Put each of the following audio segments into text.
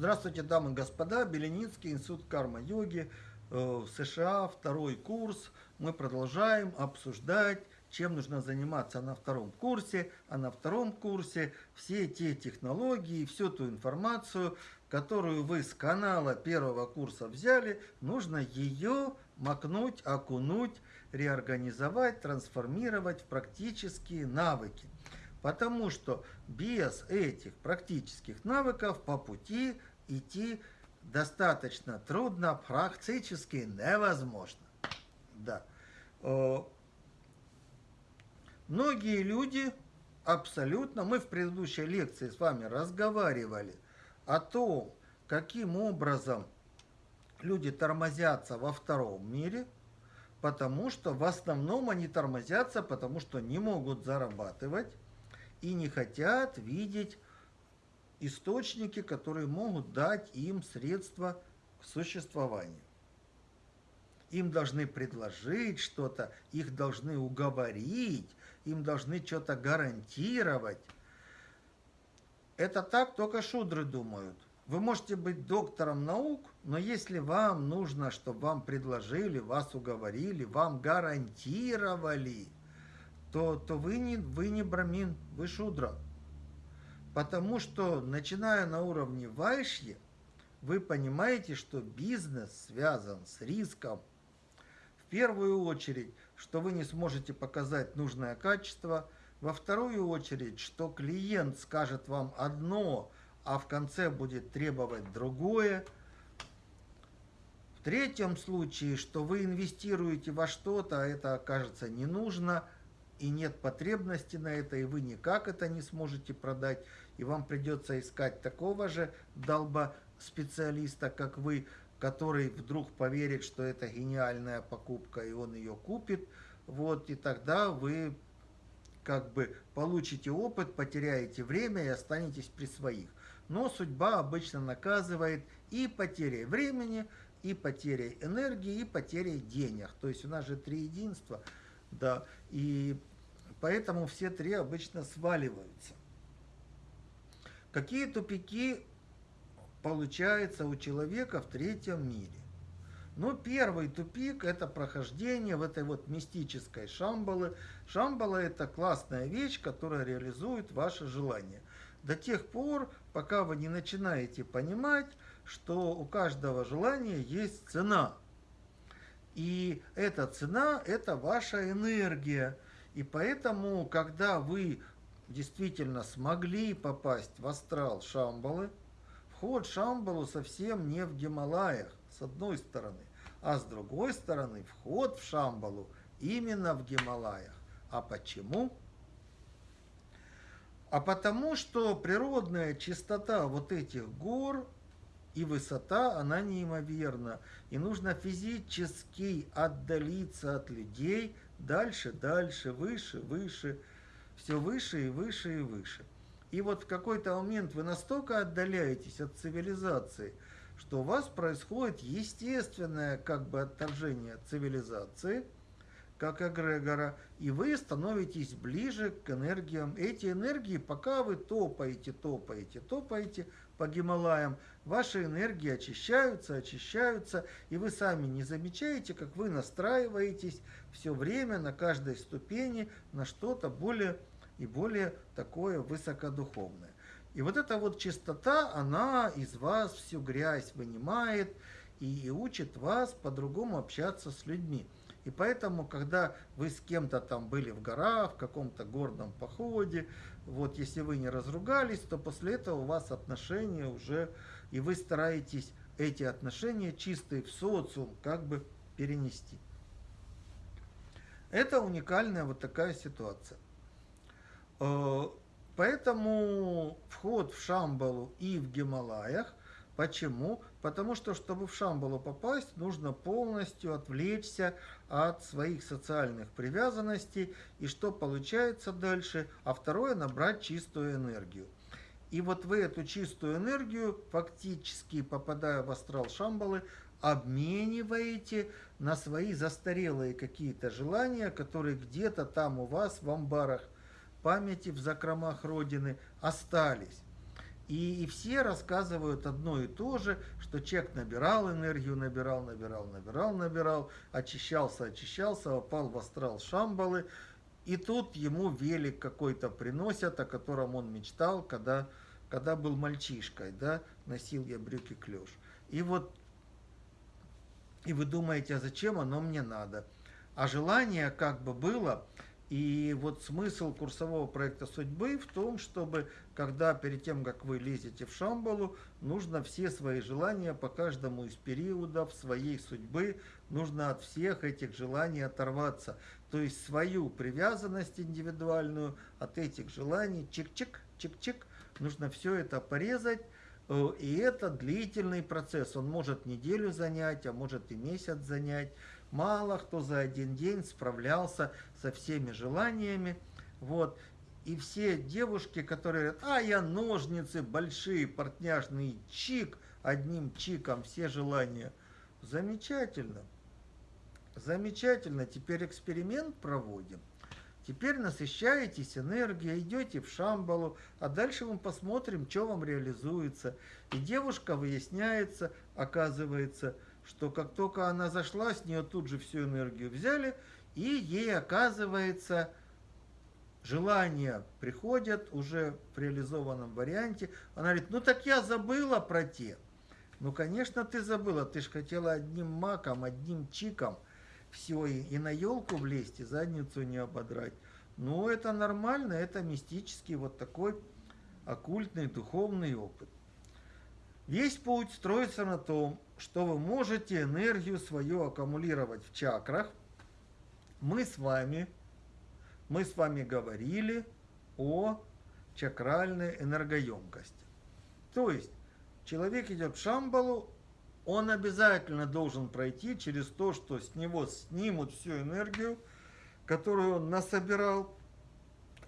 Здравствуйте, дамы и господа. Беленицкий, Институт карма-йоги э, в США, второй курс. Мы продолжаем обсуждать, чем нужно заниматься на втором курсе. А на втором курсе все те технологии, всю ту информацию, которую вы с канала первого курса взяли, нужно ее макнуть, окунуть, реорганизовать, трансформировать в практические навыки. Потому что без этих практических навыков по пути идти достаточно трудно, практически невозможно. Да. Многие люди абсолютно, мы в предыдущей лекции с вами разговаривали о том, каким образом люди тормозятся во втором мире, потому что в основном они тормозятся, потому что не могут зарабатывать и не хотят видеть источники, которые могут дать им средства к существованию. Им должны предложить что-то, их должны уговорить, им должны что-то гарантировать. Это так только шудры думают. Вы можете быть доктором наук, но если вам нужно, чтобы вам предложили, вас уговорили, вам гарантировали, то, то вы, не, вы не брамин, вы шудра. Потому что, начиная на уровне вайшьи, вы понимаете, что бизнес связан с риском. В первую очередь, что вы не сможете показать нужное качество. Во вторую очередь, что клиент скажет вам одно, а в конце будет требовать другое. В третьем случае, что вы инвестируете во что-то, а это окажется не нужно – и нет потребности на это, и вы никак это не сможете продать, и вам придется искать такого же долба специалиста, как вы, который вдруг поверит, что это гениальная покупка, и он ее купит, вот, и тогда вы как бы получите опыт, потеряете время и останетесь при своих. Но судьба обычно наказывает и потерей времени, и потерей энергии, и потерей денег. То есть у нас же три единства, да, и Поэтому все три обычно сваливаются. Какие тупики получаются у человека в третьем мире? Ну, первый тупик – это прохождение в этой вот мистической шамбалы. Шамбала – это классная вещь, которая реализует ваше желание. До тех пор, пока вы не начинаете понимать, что у каждого желания есть цена. И эта цена – это ваша энергия – и поэтому, когда вы действительно смогли попасть в астрал Шамбалы, вход Шамбалу совсем не в Гималаях, с одной стороны, а с другой стороны, вход в Шамбалу именно в Гималаях. А почему? А потому что природная чистота вот этих гор и высота, она неимоверна. И нужно физически отдалиться от людей, дальше, дальше, выше, выше, все выше и выше и выше. И вот в какой-то момент вы настолько отдаляетесь от цивилизации, что у вас происходит естественное как бы отторжение цивилизации, как эгрегора, и вы становитесь ближе к энергиям. Эти энергии, пока вы топаете, топаете, топаете по Гималаям, ваши энергии очищаются, очищаются, и вы сами не замечаете, как вы настраиваетесь все время на каждой ступени на что-то более и более такое высокодуховное. И вот эта вот чистота, она из вас всю грязь вынимает и, и учит вас по-другому общаться с людьми. И поэтому, когда вы с кем-то там были в горах, в каком-то горном походе, вот если вы не разругались, то после этого у вас отношения уже и вы стараетесь эти отношения чистые в социум как бы перенести. Это уникальная вот такая ситуация. Э, поэтому вход в Шамбалу и в Гималаях, почему? Потому что, чтобы в Шамбалу попасть, нужно полностью отвлечься от своих социальных привязанностей, и что получается дальше, а второе, набрать чистую энергию. И вот вы эту чистую энергию, фактически попадая в астрал Шамбалы, обмениваете на свои застарелые какие-то желания, которые где-то там у вас в амбарах памяти, в закромах Родины остались. И, и все рассказывают одно и то же, что человек набирал энергию, набирал, набирал, набирал, набирал, очищался, очищался, попал в астрал Шамбалы, и тут ему велик какой-то приносят, о котором он мечтал, когда, когда был мальчишкой, да, носил я брюки клеш. И вот, и вы думаете, а зачем оно мне надо? А желание как бы было, и вот смысл курсового проекта судьбы в том, чтобы, когда перед тем, как вы лезете в Шамбалу, нужно все свои желания по каждому из периодов своей судьбы, нужно от всех этих желаний оторваться. То есть свою привязанность индивидуальную от этих желаний, чик-чик, чик-чик, нужно все это порезать, э, и это длительный процесс. Он может неделю занять, а может и месяц занять. Мало кто за один день справлялся со всеми желаниями. Вот. И все девушки, которые говорят, а я ножницы большие, портняжный чик, одним чиком все желания. Замечательно. Замечательно. Теперь эксперимент проводим. Теперь насыщаетесь энергией, идете в Шамбалу, а дальше мы посмотрим, что вам реализуется. И девушка выясняется, оказывается, что как только она зашла, с нее тут же всю энергию взяли, и ей оказывается желания приходят уже в реализованном варианте. Она говорит, ну так я забыла про те. Ну, конечно, ты забыла, ты же хотела одним маком, одним чиком все, и, и на елку влезть, и задницу не ободрать. Ну, это нормально, это мистический вот такой оккультный духовный опыт. Весь путь строится на том, что вы можете энергию свою аккумулировать в чакрах. Мы с вами, мы с вами говорили о чакральной энергоемкости. То есть человек идет в Шамбалу, он обязательно должен пройти через то, что с него снимут всю энергию, которую он насобирал,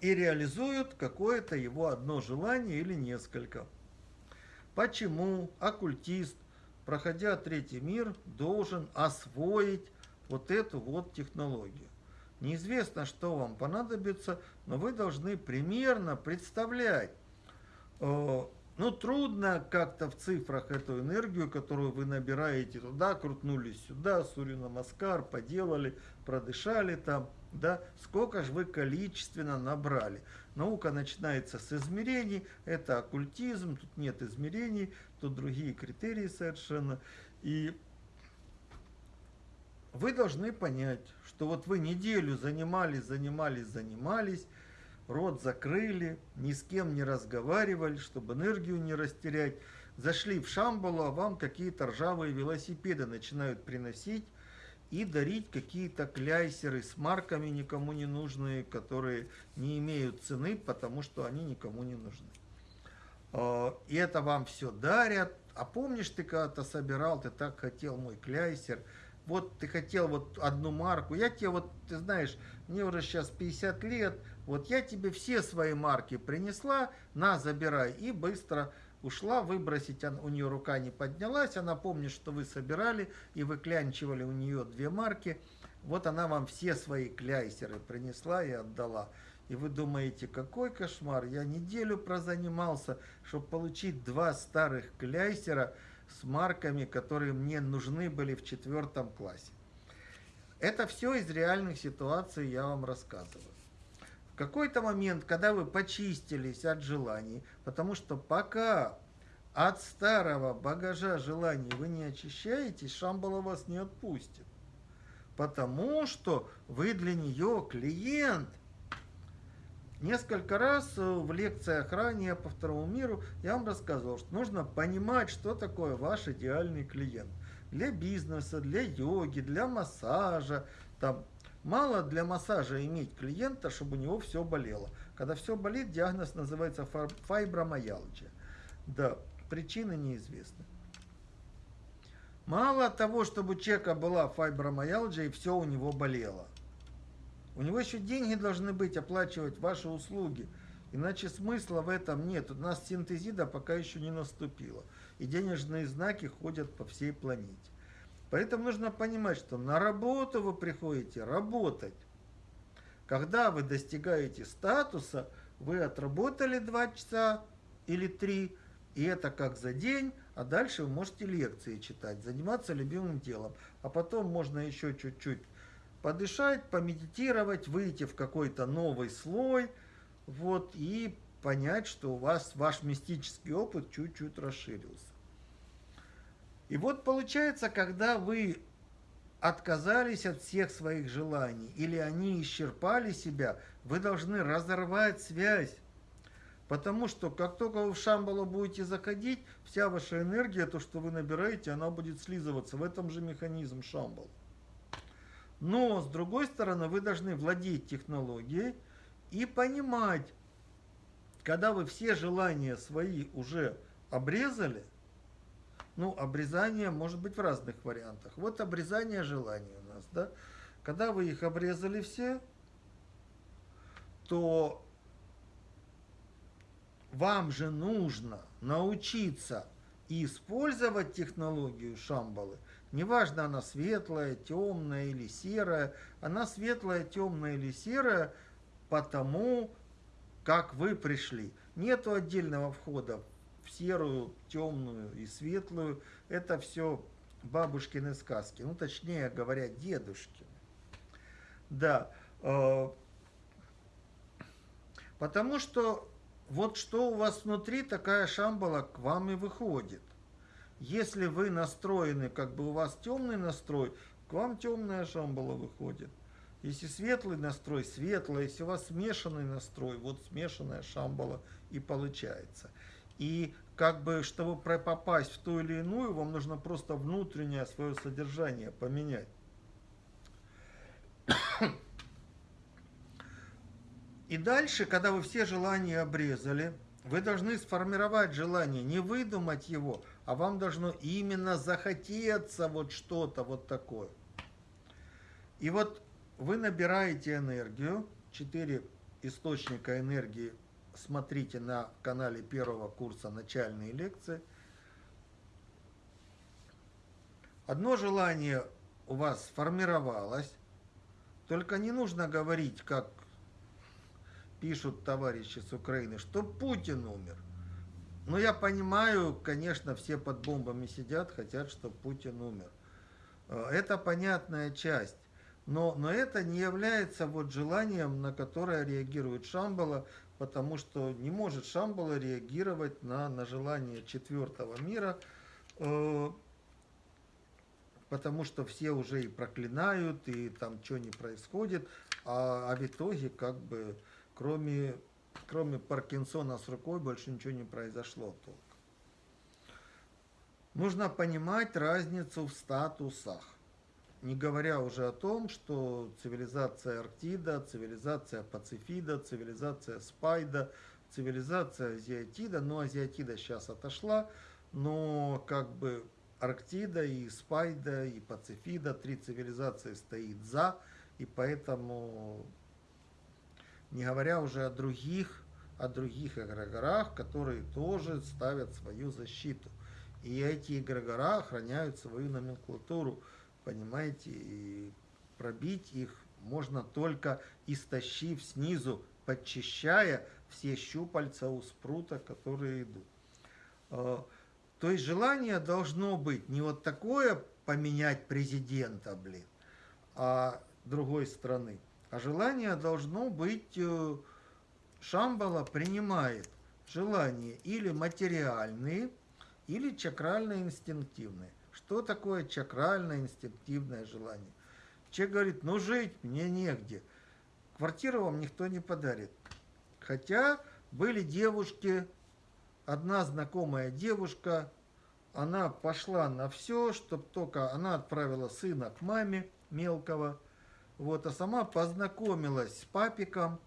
и реализуют какое-то его одно желание или несколько. Почему оккультист проходя третий мир, должен освоить вот эту вот технологию. Неизвестно, что вам понадобится, но вы должны примерно представлять. Э, ну, трудно как-то в цифрах эту энергию, которую вы набираете туда, крутнулись сюда, Сурина Маскар, поделали, продышали там, да, сколько же вы количественно набрали. Наука начинается с измерений, это оккультизм, тут нет измерений, тут другие критерии совершенно. И вы должны понять, что вот вы неделю занимались, занимались, занимались, рот закрыли, ни с кем не разговаривали, чтобы энергию не растерять, зашли в Шамбалу, а вам какие-то ржавые велосипеды начинают приносить, и дарить какие-то кляйсеры с марками никому не нужные, которые не имеют цены, потому что они никому не нужны. А, и это вам все дарят. А помнишь, ты когда-то собирал, ты так хотел мой кляйсер, вот ты хотел вот одну марку, я тебе вот, ты знаешь, мне уже сейчас 50 лет, вот я тебе все свои марки принесла, на, забирай, и быстро ушла, выбросить у нее рука не поднялась, она помнит, что вы собирали и выклянчивали у нее две марки, вот она вам все свои кляйсеры принесла и отдала. И вы думаете, какой кошмар, я неделю прозанимался, чтобы получить два старых кляйсера с марками, которые мне нужны были в четвертом классе. Это все из реальных ситуаций я вам рассказываю. В какой-то момент, когда вы почистились от желаний, потому что пока от старого багажа желаний вы не очищаетесь, Шамбала вас не отпустит. Потому что вы для нее клиент. Несколько раз в лекциях ранее по второму миру я вам рассказывал, что нужно понимать, что такое ваш идеальный клиент. Для бизнеса, для йоги, для массажа, там, Мало для массажа иметь клиента, чтобы у него все болело. Когда все болит, диагноз называется фибромиалгия. Да, причины неизвестны. Мало того, чтобы у человека была фибромиалгия и все у него болело. У него еще деньги должны быть, оплачивать ваши услуги. Иначе смысла в этом нет. У нас синтезида пока еще не наступила. И денежные знаки ходят по всей планете. Поэтому нужно понимать, что на работу вы приходите работать. Когда вы достигаете статуса, вы отработали 2 часа или 3, И это как за день, а дальше вы можете лекции читать, заниматься любимым делом. А потом можно еще чуть-чуть подышать, помедитировать, выйти в какой-то новый слой, вот, и понять, что у вас ваш мистический опыт чуть-чуть расширился. И вот получается, когда вы отказались от всех своих желаний или они исчерпали себя, вы должны разорвать связь. Потому что как только вы в Шамбалу будете заходить, вся ваша энергия, то, что вы набираете, она будет слизываться. В этом же механизм Шамбал. Но, с другой стороны, вы должны владеть технологией и понимать, когда вы все желания свои уже обрезали, ну, обрезание может быть в разных вариантах. Вот обрезание желаний у нас, да. Когда вы их обрезали все, то вам же нужно научиться использовать технологию Шамбалы. Неважно, она светлая, темная или серая. Она светлая, темная или серая, потому как вы пришли. Нету отдельного входа в серую, темную и светлую. Это все бабушкины сказки. Ну, точнее говоря, дедушки. Да. Э, потому что вот что у вас внутри, такая шамбала к вам и выходит. Если вы настроены, как бы у вас темный настрой, к вам темная шамбала выходит. Если светлый настрой, светлая. Если у вас смешанный настрой, вот смешанная шамбала и получается. И как бы, чтобы попасть в ту или иную, вам нужно просто внутреннее свое содержание поменять. И дальше, когда вы все желания обрезали, вы должны сформировать желание, не выдумать его, а вам должно именно захотеться вот что-то вот такое. И вот вы набираете энергию, четыре источника энергии смотрите на канале первого курса начальные лекции. Одно желание у вас сформировалось, только не нужно говорить, как пишут товарищи с Украины, что Путин умер. Но я понимаю, конечно, все под бомбами сидят, хотят, чтобы Путин умер. Э, это понятная часть. Но, но это не является вот желанием, на которое реагирует Шамбала, потому что не может Шамбала реагировать на, на желание четвертого мира, э, потому что все уже и проклинают, и там что не происходит, а, а в итоге как бы кроме, кроме Паркинсона с рукой больше ничего не произошло только. Нужно понимать разницу в статусах. Не говоря уже о том, что цивилизация Арктида, цивилизация Пацифида, цивилизация Спайда, цивилизация Азиатида, но Азиатида сейчас отошла, но как бы Арктида и Спайда и Пацифида, три цивилизации стоит за, и поэтому, не говоря уже о других, о других эгрегорах, которые тоже ставят свою защиту. И эти эгрегора охраняют свою номенклатуру понимаете, и пробить их можно только истощив снизу, подчищая все щупальца у спрута, которые идут. А, то есть желание должно быть не вот такое поменять президента, блин, а другой страны, а желание должно быть, э, Шамбала принимает желания или материальные, или чакрально-инстинктивные. Что такое чакральное инстинктивное желание? Человек говорит, ну жить мне негде. Квартиру вам никто не подарит. Хотя были девушки, одна знакомая девушка, она пошла на все, чтобы только она отправила сына к маме мелкого, вот, а сама познакомилась с папиком.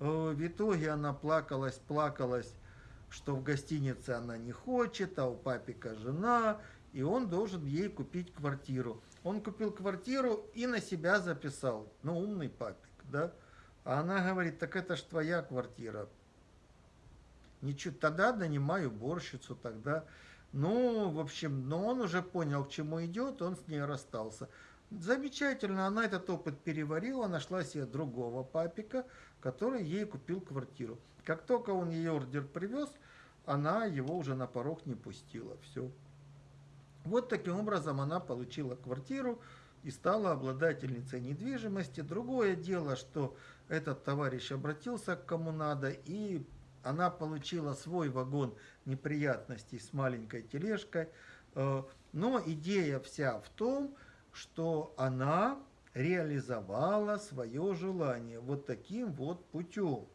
Э, в итоге она плакалась, плакалась, что в гостинице она не хочет, а у папика жена, и он должен ей купить квартиру. Он купил квартиру и на себя записал. Ну, умный папик, да? А она говорит, так это ж твоя квартира. Ничего, тогда нанимаю уборщицу, тогда... Ну, в общем, но он уже понял, к чему идет, он с ней расстался. Замечательно, она этот опыт переварила, нашла себе другого папика, который ей купил квартиру. Как только он ей ордер привез, она его уже на порог не пустила. Все. Вот таким образом она получила квартиру и стала обладательницей недвижимости. Другое дело, что этот товарищ обратился к кому надо, и она получила свой вагон неприятностей с маленькой тележкой. Э, но идея вся в том, что она реализовала свое желание вот таким вот путем.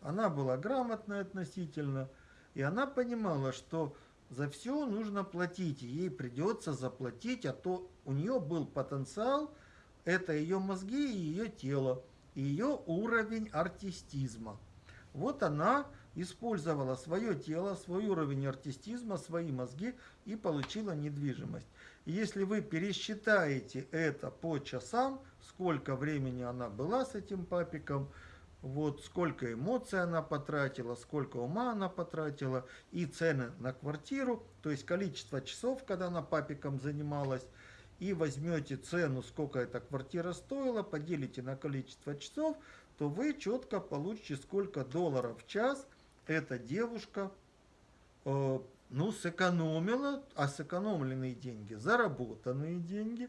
Она была грамотной относительно, и она понимала, что за все нужно платить, ей придется заплатить, а то у нее был потенциал, это ее мозги и ее тело, и ее уровень артистизма. Вот она использовала свое тело, свой уровень артистизма, свои мозги и получила недвижимость. Если вы пересчитаете это по часам, сколько времени она была с этим папиком, вот сколько эмоций она потратила, сколько ума она потратила, и цены на квартиру, то есть количество часов, когда она папиком занималась, и возьмете цену, сколько эта квартира стоила, поделите на количество часов, то вы четко получите, сколько долларов в час эта девушка э, ну, сэкономила, а сэкономленные деньги, заработанные деньги.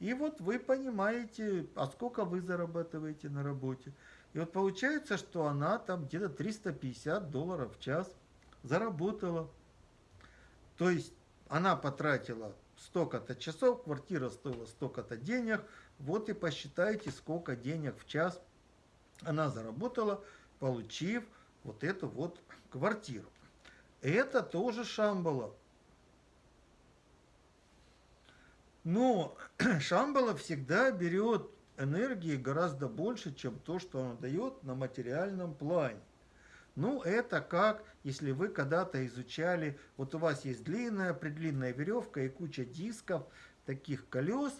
И вот вы понимаете, а сколько вы зарабатываете на работе. И вот получается, что она там где-то 350 долларов в час заработала. То есть она потратила столько-то часов, квартира стоила столько-то денег. Вот и посчитайте, сколько денег в час она заработала, получив вот эту вот квартиру. Это тоже Шамбала. Но Шамбала всегда берет энергии гораздо больше, чем то, что она дает на материальном плане. Ну, это как, если вы когда-то изучали, вот у вас есть длинная, предлинная веревка и куча дисков, таких колес,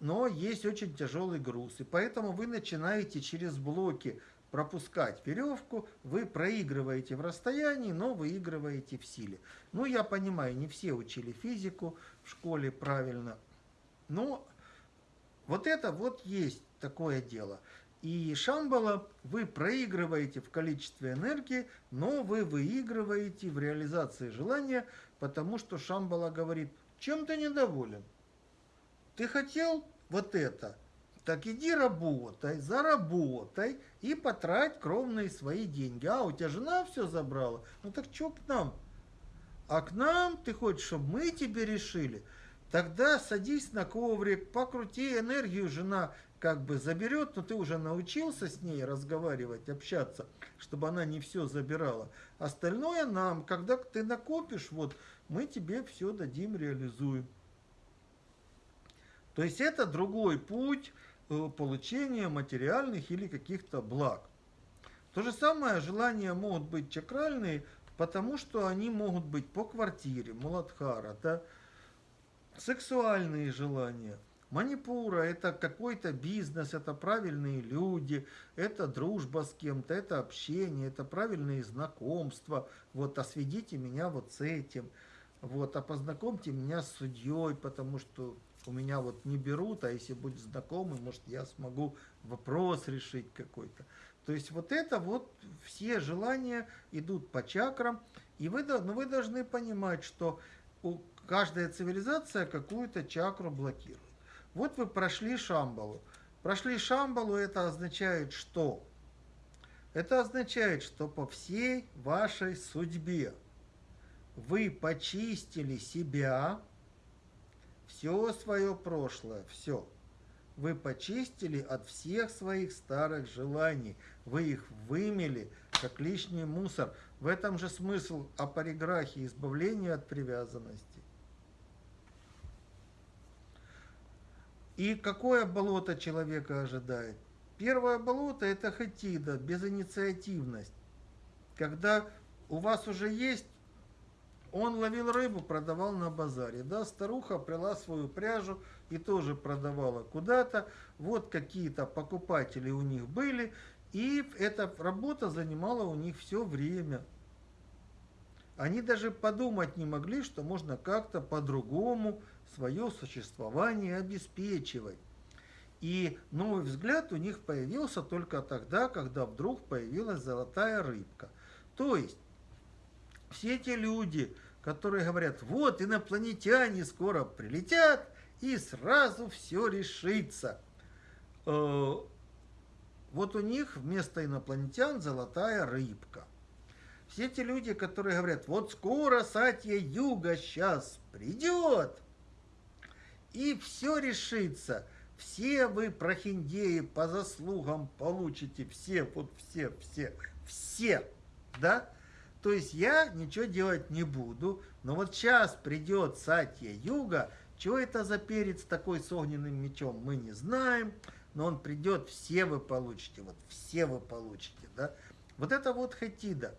но есть очень тяжелый груз. И поэтому вы начинаете через блоки пропускать веревку, вы проигрываете в расстоянии, но выигрываете в силе. Ну, я понимаю, не все учили физику в школе правильно, но вот это вот есть такое дело. И Шамбала вы проигрываете в количестве энергии, но вы выигрываете в реализации желания, потому что Шамбала говорит, чем ты недоволен? Ты хотел вот это – так иди работай, заработай и потрать кровные свои деньги. А, у тебя жена все забрала? Ну так что к нам? А к нам ты хочешь, чтобы мы тебе решили? Тогда садись на коврик, покрути энергию, жена как бы заберет, но ты уже научился с ней разговаривать, общаться, чтобы она не все забирала. Остальное нам, когда ты накопишь, вот мы тебе все дадим, реализуем. То есть это другой путь, Э, получения материальных или каких-то благ. То же самое желания могут быть чакральные, потому что они могут быть по квартире, муладхара, да? Сексуальные желания. Манипура – это какой-то бизнес, это правильные люди, это дружба с кем-то, это общение, это правильные знакомства. Вот, осведите меня вот с этим. Вот, а познакомьте меня с судьей, потому что у меня вот не берут, а если будет знакомый, может, я смогу вопрос решить какой-то. То есть вот это вот все желания идут по чакрам, и вы, но вы должны понимать, что у, каждая цивилизация какую-то чакру блокирует. Вот вы прошли Шамбалу. Прошли Шамбалу, это означает что? Это означает, что по всей вашей судьбе вы почистили себя, все свое прошлое, все. Вы почистили от всех своих старых желаний. Вы их вымели, как лишний мусор. В этом же смысл апариграхии, избавления от привязанности. И какое болото человека ожидает? Первое болото – это хатида, безинициативность. Когда у вас уже есть он ловил рыбу, продавал на базаре. Да, старуха прила свою пряжу и тоже продавала куда-то. Вот какие-то покупатели у них были. И эта работа занимала у них все время. Они даже подумать не могли, что можно как-то по-другому свое существование обеспечивать. И новый взгляд у них появился только тогда, когда вдруг появилась золотая рыбка. То есть все эти люди, которые говорят, вот инопланетяне скоро прилетят, и сразу все решится. Э, вот у них вместо инопланетян золотая рыбка. Все эти люди, которые говорят, вот скоро Сатья Юга сейчас придет, и все решится. Все вы, прохиндеи, по заслугам получите все, вот все, все, все, да? То есть я ничего делать не буду, но вот сейчас придет Сатья Юга, что это за перец такой с огненным мечом, мы не знаем, но он придет, все вы получите, вот все вы получите, да? Вот это вот хатида.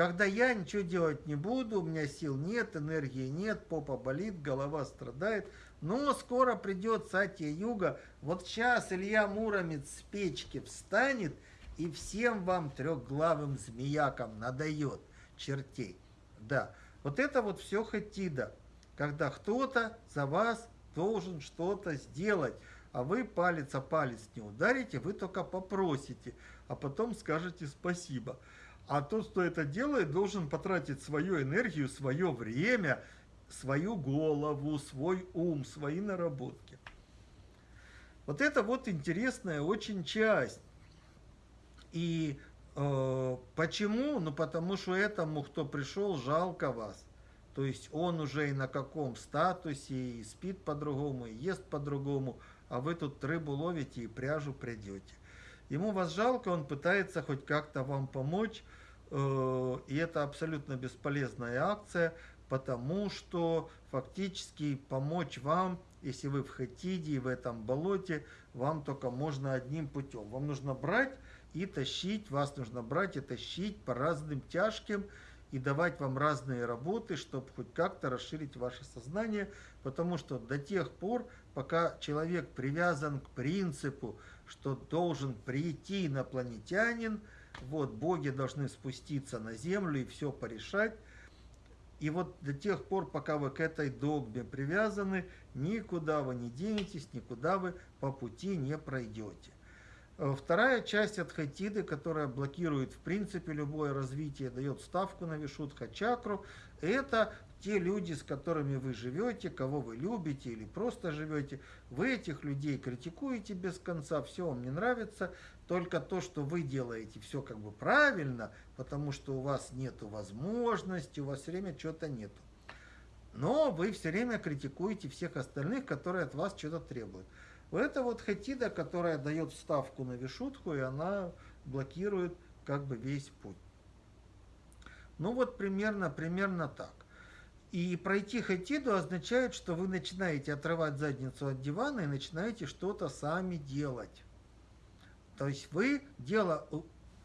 Когда я ничего делать не буду, у меня сил нет, энергии нет, попа болит, голова страдает, но скоро придет Сатья Юга, вот сейчас Илья Муромец с печки встанет и всем вам трехглавым змеякам надает чертей. Да, вот это вот все хатида, когда кто-то за вас должен что-то сделать, а вы палец о палец не ударите, вы только попросите, а потом скажете спасибо. А тот, кто это делает, должен потратить свою энергию, свое время, свою голову, свой ум, свои наработки. Вот это вот интересная очень часть. И Э, почему? Ну, потому что этому, кто пришел, жалко вас. То есть он уже и на каком статусе, и спит по-другому, и ест по-другому, а вы тут рыбу ловите и пряжу придете. Ему вас жалко, он пытается хоть как-то вам помочь, э, и это абсолютно бесполезная акция, потому что фактически помочь вам, если вы в Хатиде и в этом болоте, вам только можно одним путем. Вам нужно брать и тащить, вас нужно брать и тащить по разным тяжким и давать вам разные работы, чтобы хоть как-то расширить ваше сознание, потому что до тех пор, пока человек привязан к принципу, что должен прийти инопланетянин, вот, боги должны спуститься на землю и все порешать, и вот до тех пор, пока вы к этой догме привязаны, никуда вы не денетесь, никуда вы по пути не пройдете. Э, вторая часть от хатиды, которая блокирует в принципе любое развитие, дает ставку на вишудха чакру, это те люди, с которыми вы живете, кого вы любите или просто живете. Вы этих людей критикуете без конца, все вам не нравится, только то, что вы делаете, все как бы правильно, потому что у вас нет возможности, у вас все время чего-то нету. Но вы все время критикуете всех остальных, которые от вас что-то требуют. Это вот хатида, которая дает ставку на вишутку, и она блокирует как бы весь путь. Ну вот примерно, примерно так. И пройти хатиду означает, что вы начинаете отрывать задницу от дивана и начинаете что-то сами делать. То есть вы дело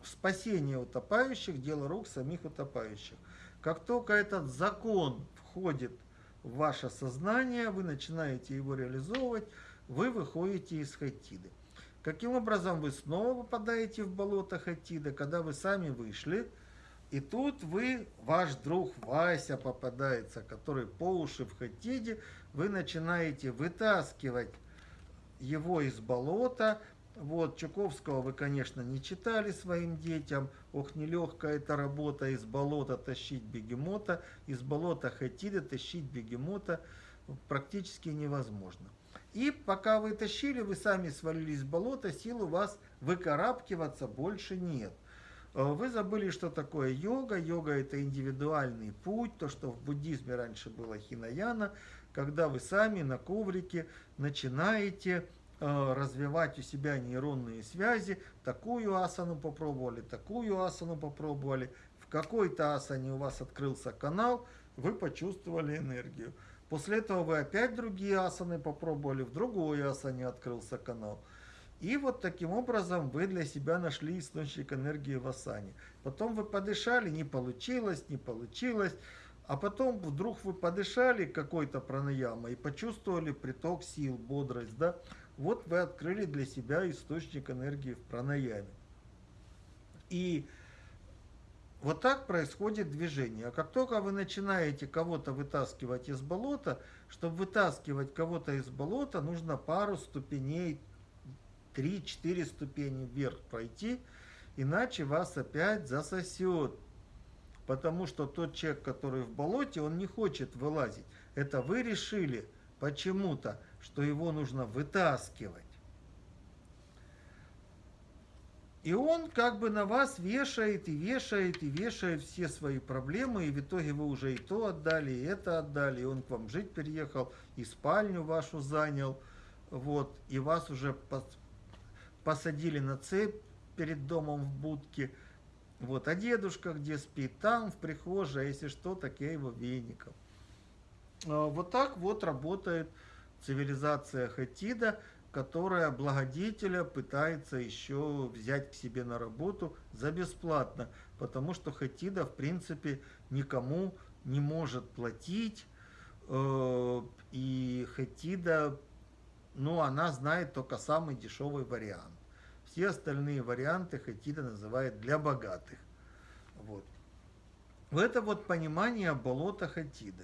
спасения утопающих, дело рук самих утопающих. Как только этот закон входит в ваше сознание, вы начинаете его реализовывать, вы выходите из Хатиды. Каким образом вы снова попадаете в болото Хатида, когда вы сами вышли, и тут вы, ваш друг Вася попадается, который по уши в Хатиде, вы начинаете вытаскивать его из болота. Вот, Чуковского вы, конечно, не читали своим детям. Ох, нелегкая эта работа из болота тащить бегемота, из болота Хатида тащить бегемота практически невозможно. И пока вы тащили, вы сами свалились в болото, сил у вас выкарабкиваться больше нет. Э, вы забыли, что такое йога. Йога это индивидуальный путь, то, что в буддизме раньше было хинаяна, когда вы сами на коврике начинаете э, развивать у себя нейронные связи, такую асану попробовали, такую асану попробовали, в какой-то асане у вас открылся канал, вы почувствовали энергию. После этого вы опять другие асаны попробовали, в другой асане открылся канал. И вот таким образом вы для себя нашли источник энергии в асане. Потом вы подышали, не получилось, не получилось. А потом вдруг вы подышали какой-то пранаямой и почувствовали приток сил, бодрость. Да? Вот вы открыли для себя источник энергии в пранаяме. И вот так происходит движение. А как только вы начинаете кого-то вытаскивать из болота, чтобы вытаскивать кого-то из болота, нужно пару ступеней, 3-4 ступени вверх пройти, иначе вас опять засосет. Потому что тот человек, который в болоте, он не хочет вылазить. Это вы решили почему-то, что его нужно вытаскивать. И он как бы на вас вешает и вешает и вешает все свои проблемы, и в итоге вы уже и то отдали, и это отдали, и он к вам жить переехал, и спальню вашу занял, вот, и вас уже посадили на цепь перед домом в будке, вот, а дедушка где спит, там, в прихожей, а если что, так я его веником. А, вот так вот работает цивилизация Хатида, которая благодетеля пытается еще взять к себе на работу за бесплатно, потому что Хатида, в принципе, никому не может платить, э, и Хатида, ну, она знает только самый дешевый вариант. Все остальные варианты Хатида называет для богатых. Вот. Это вот понимание болота Хатиды.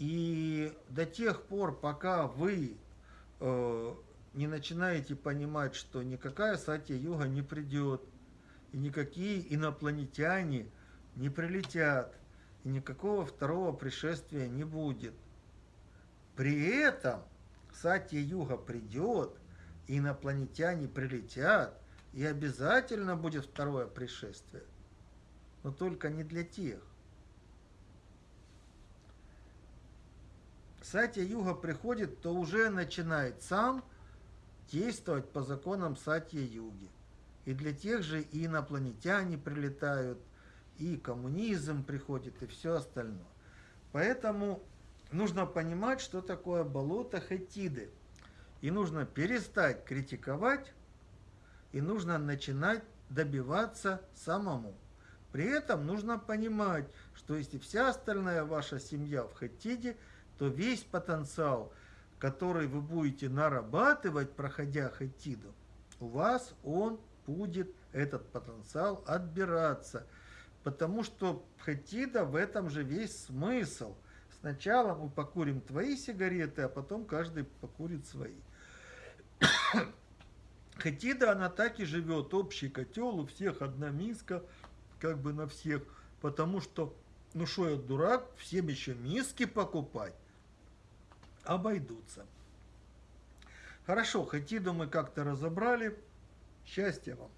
И до тех пор, пока вы э, не начинаете понимать, что никакая Сатья-Юга не придет, и никакие инопланетяне не прилетят, и никакого второго пришествия не будет. При этом Сатья-Юга придет, и инопланетяне прилетят, и обязательно будет второе пришествие. Но только не для тех. Сатья-Юга приходит, то уже начинает сам – действовать по законам Сатья-Юги. И для тех же и инопланетяне прилетают, и коммунизм приходит, и все остальное. Поэтому нужно понимать, что такое болото Хетиды. И нужно перестать критиковать, и нужно начинать добиваться самому. При этом нужно понимать, что если вся остальная ваша семья в Хетиде, то весь потенциал – который вы будете нарабатывать, проходя хатиду, у вас он будет, этот потенциал, отбираться. Потому что хатида в этом же весь смысл. Сначала мы покурим твои сигареты, а потом каждый покурит свои. Хатида, она так и живет, общий котел, у всех одна миска, как бы на всех. Потому что, ну что я дурак, всем еще миски покупать обойдутся. Хорошо, Хатиду мы как-то разобрали. Счастья вам!